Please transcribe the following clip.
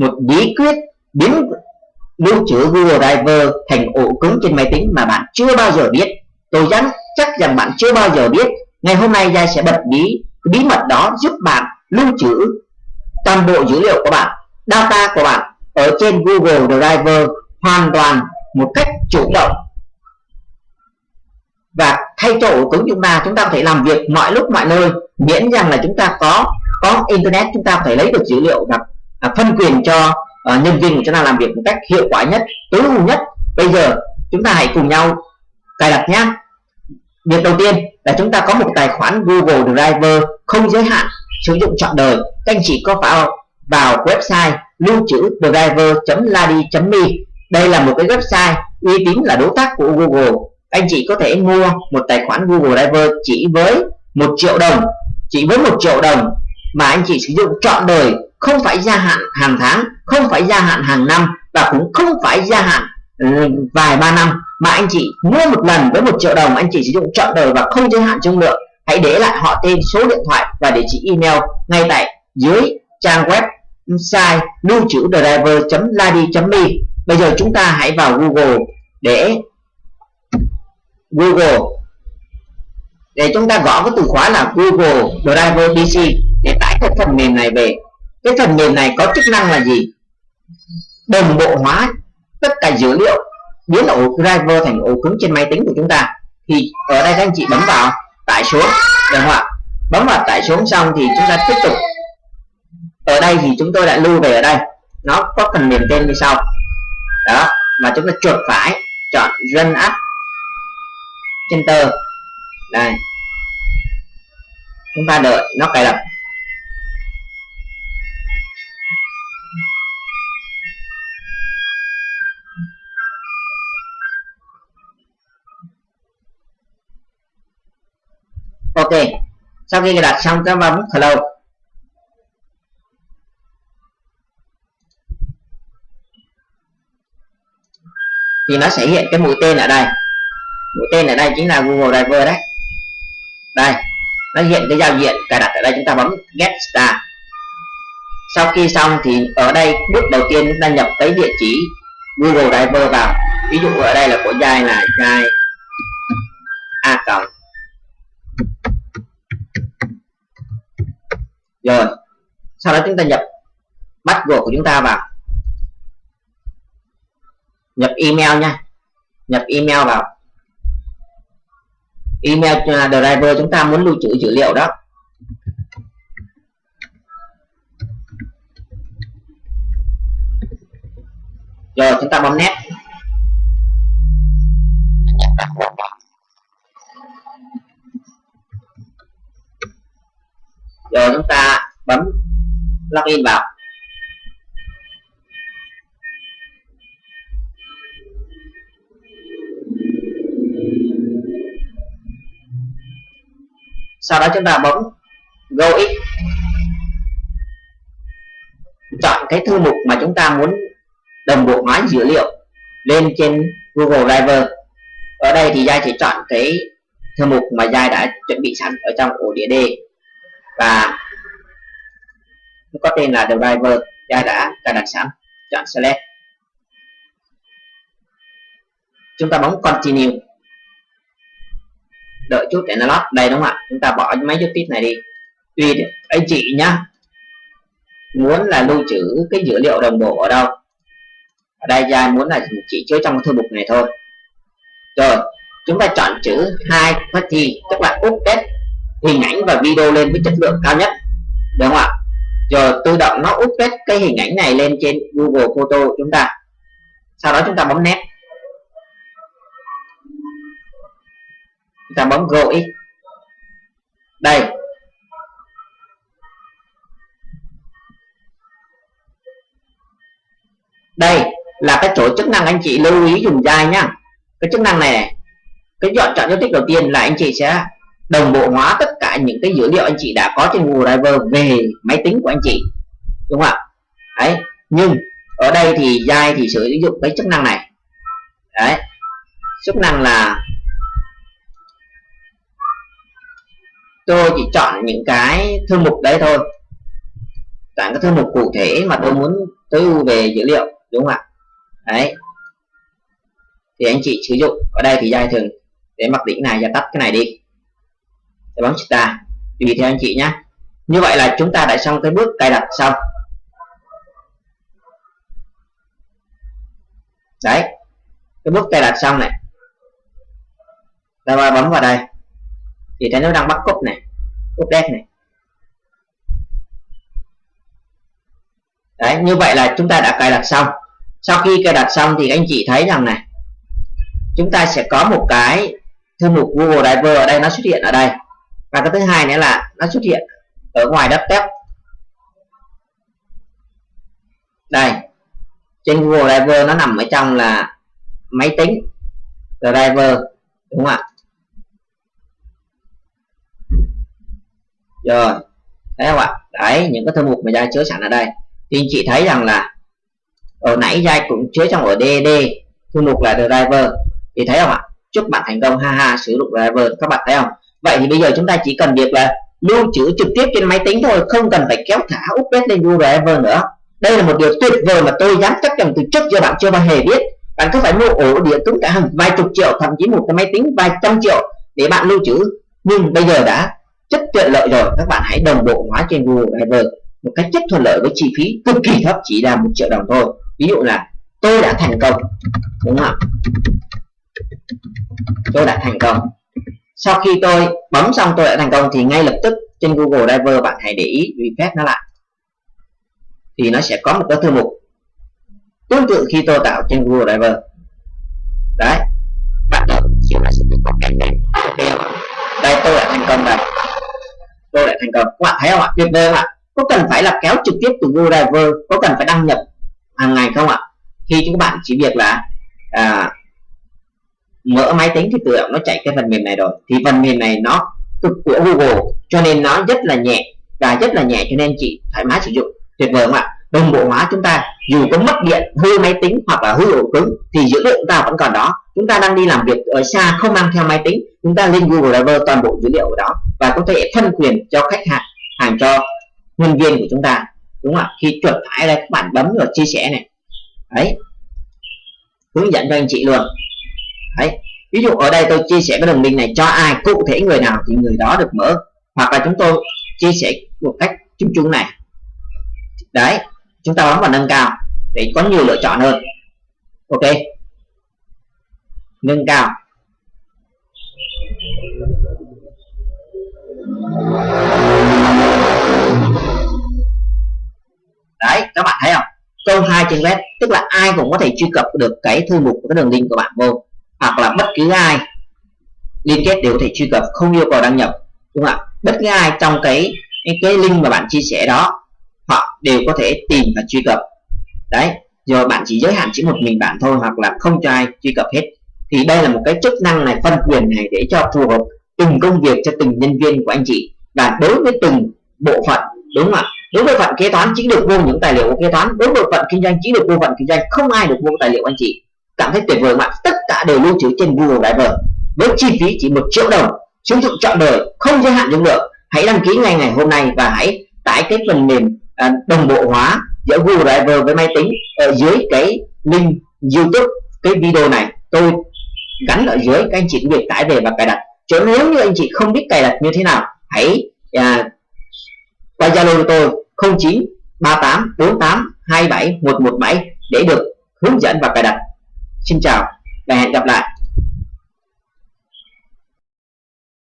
một bí quyết biến lưu trữ Google Drive thành ổ cứng trên máy tính mà bạn chưa bao giờ biết. Tôi dám chắc rằng bạn chưa bao giờ biết. Ngày hôm nay Giai sẽ bật bí bí mật đó giúp bạn lưu trữ toàn bộ dữ liệu của bạn, data của bạn ở trên Google Drive hoàn toàn một cách chủ động. Và thay cho ổ cứng chúng ta chúng ta có thể làm việc mọi lúc mọi nơi. Miễn rằng là chúng ta có có internet, chúng ta phải lấy được dữ liệu và à, phân quyền cho à, nhân viên của chúng ta làm việc một cách hiệu quả nhất tối ưu nhất. Bây giờ chúng ta hãy cùng nhau cài đặt nhé việc đầu tiên là chúng ta có một tài khoản Google Drive không giới hạn sử dụng trọn đời. Các anh chị có vào vào website lưu trữ driver.ladi.me đây là một cái website uy tín là đối tác của Google. Anh chị có thể mua một tài khoản Google Drive chỉ với một triệu đồng chỉ với một triệu đồng mà anh chị sử dụng trọn đời không phải gia hạn hàng tháng, không phải gia hạn hàng năm và cũng không phải gia hạn ừ, vài ba năm. Mà anh chị mua một lần với một triệu đồng, anh chị sử dụng trọn đời và không giới hạn trong lượng. Hãy để lại họ tên, số điện thoại và địa chỉ email ngay tại dưới trang web site lưu trữ driver.ladi.me bây giờ chúng ta hãy vào Google để Google. Để chúng ta gõ cái từ khóa là Google Driver PC để tải cái phần mềm này về cái phần mềm này có chức năng là gì? Đồng bộ hóa tất cả dữ liệu biến ổ driver thành ổ cứng trên máy tính của chúng ta. Thì ở đây các anh chị bấm vào, tải xuống. Được không ạ? Bấm vào, tải xuống xong thì chúng ta tiếp tục. Ở đây thì chúng tôi đã lưu về ở đây. Nó có phần mềm tên như sau. Đó và chúng ta chuột phải chọn run app center. Đây. Chúng ta đợi nó cài đặt. Ok. Sau khi đặt xong các bạn bấm hello thì nó sẽ hiện cái mũi tên ở đây. Mũi tên ở đây chính là Google Driver đấy. Đây, nó hiện cái giao diện cài đặt ở đây, chúng ta bấm get start. Sau khi xong thì ở đây bước đầu tiên chúng ta nhập cái địa chỉ Google Driver vào. Ví dụ ở đây là của giai là giai a cộng rồi, sau đó chúng ta nhập bắt buộc của chúng ta vào. Nhập email nha. Nhập email vào. Email driver chúng ta muốn lưu trữ dữ liệu đó. Rồi, chúng ta bấm nét rồi chúng ta bấm login vào. Sau đó chúng ta bấm go x. Chọn cái thư mục mà chúng ta muốn đồng bộ hóa dữ liệu lên trên Google Drive ở đây thì Giai chỉ chọn cái thư mục mà Giai đã chuẩn bị sẵn ở trong ổ đĩa D và nó có tên là driver đã đã cài đặt sẵn chọn select chúng ta bấm continue. Đợi chút để nó lót. Đây đúng không ạ? Chúng ta bỏ mấy dấu tít này đi. Tùy anh chị nhá, muốn là lưu trữ cái dữ liệu đồng bộ ở đâu? Ở đây ra muốn là chỉ chứa trong thư mục này thôi. Rồi, chúng ta chọn chữ hai party tức là update hình ảnh và video lên với chất lượng cao nhất. Đúng không ạ? Rồi tự động nó update cái hình ảnh này lên trên Google Photo chúng ta. Sau đó chúng ta bấm nét chúng ta bấm Go X. Đây. Đây là cái chỗ chức năng anh chị lưu ý dùng dai nhá cái chức năng này cái chọn chọn dấu tích đầu tiên là anh chị sẽ đồng bộ hóa tất cả những cái dữ liệu anh chị đã có trên Google Drive về máy tính của anh chị, đúng không ạ? Đấy, nhưng ở đây thì dai thì sử dụng cái chức năng này. Đấy, chức năng là tôi chỉ chọn những cái thư mục đấy thôi, chọn cái thư mục cụ thể mà tôi muốn tối ưu về dữ liệu, đúng không ạ? Đấy, thì anh chị sử dụng. Ở đây thì giai thường để mặc định này và tắt cái này đi để bấm ta. Tùy theo anh chị nhé như vậy là chúng ta đã xong cái bước cài đặt xong. Đấy. Cái bước cài đặt xong này. Ta bấm vào đây. Thì thấy nó đang bắt cúp này. Cúp đét này. Đấy, như vậy là chúng ta đã cài đặt xong. Sau khi cài đặt xong thì anh chị thấy rằng này, chúng ta sẽ có một cái thư mục Google Driver ở đây, nó xuất hiện ở đây và cái thứ hai nữa là nó xuất hiện ở ngoài desktop. Đây, trên Google Driver nó nằm ở trong là máy tính, driver, đúng không ạ? Rồi, thấy không ạ? Đấy, những cái thư mục mà ra chứa sẵn ở đây. Thì anh chị thấy rằng là ở nãy giai cũng chứa trong ở DD thư mục là driver. Thì thấy không ạ? Chúc bạn thành công, ha ha, sử dụng driver. Các bạn thấy không? Vậy thì bây giờ chúng ta chỉ cần việc là lưu trữ trực tiếp trên máy tính thôi, không cần phải kéo thả update lên Google drive nữa. Đây là một điều tuyệt vời mà tôi dám chắc rằng từ trước giờ bạn chưa bao hề biết. Bạn có phải mua ổ đĩa cứng cả hàng vài chục triệu, thậm chí một cái máy tính vài trăm triệu để bạn lưu trữ? Nhưng bây giờ đã rất tiện lợi rồi. Các bạn hãy đồng bộ hóa trên Google drive một cách rất thuận lợi với chi phí cực kỳ thấp, chỉ là một triệu đồng thôi. Ví dụ là tôi đã thành công, đúng không ạ? Tôi đã thành công sau khi tôi bấm xong tôi đã thành công thì ngay lập tức trên Google Driver bạn hãy để ý refresh nó lại. Thì nó sẽ có một cái thư mục tương tự khi tôi tạo trên Google Driver. Đấy bạn đợi chiều sẽ có cái này đây tôi đã thành công đây tôi đã thành công. Các bạn thấy không ạ? Tuyệt vời không ạ? Có cần phải là kéo trực tiếp từ Google Driver? Có cần phải đăng nhập hàng ngày không ạ? Khi chúng bạn chỉ việc là à, mở máy tính thì tự động nó chạy cái phần mềm này rồi. Thì phần mềm này nó cực của Google, cho nên nó rất là nhẹ và rất là nhẹ cho nên chị thoải mái sử dụng. Tuyệt vời không ạ? Đồng bộ hóa chúng ta, dù có mất điện, hư máy tính hoặc là hư ổ cứng, thì dữ liệu chúng ta vẫn còn đó. Chúng ta đang đi làm việc ở xa, không mang theo máy tính, chúng ta lên Google Drive toàn bộ dữ liệu ở đó và có thể phân quyền cho khách hàng hàng cho nhân viên của chúng ta. Đúng không ạ? Khi chuẩn phải đây, các bạn bấm vào chia sẻ này. Đấy. Hướng dẫn cho anh chị luôn đấy. Ví dụ ở đây tôi chia sẻ cái đường link này, cho ai, cụ thể người nào thì người đó được mở. Hoặc là chúng tôi chia sẻ một cách chung chung này. Đấy, chúng ta bấm vào nâng cao để có nhiều lựa chọn hơn. Ok. Nâng cao. Đấy, các bạn thấy không? Câu hai trên web, tức là ai cũng có thể truy cập được cái thư mục của cái đường link của bạn vô hoặc là bất cứ ai liên kết đều có thể truy cập không yêu cầu đăng nhập đúng không ạ? Bất cứ ai trong cái cái, cái link mà bạn chia sẻ đó họ đều có thể tìm và truy cập. Đấy rồi bạn chỉ giới hạn chỉ một mình bạn thôi hoặc là không cho ai truy cập hết. Thì đây là một cái chức năng này phân quyền này để cho phù hợp từng công việc cho từng nhân viên của anh chị. Và đối với từng bộ phận đúng không ạ? Đối với phận kế toán chỉ được vô những tài liệu của kế toán đối với phận kinh doanh chỉ được vô phận kinh doanh không ai được vô tài liệu anh chị. Cảm thấy tuyệt vời không ạ? Cả đều lưu trữ trên Google Drive với chi phí chỉ một triệu đồng sử dụng trọn đời không giới hạn dung lượng hãy đăng ký ngay ngày hôm nay và hãy tải cái phần mềm à, đồng bộ hóa giữa Google Drive với máy tính ở dưới cái link YouTube cái video này. Tôi gắn ở dưới các anh chị việc tải về và cài đặt. Chứ nếu như anh chị không biết cài đặt như thế nào hãy à, qua Zalo của tôi 09 38 48 27 117 để được hướng dẫn và cài đặt. Xin chào và hẹn gặp lại.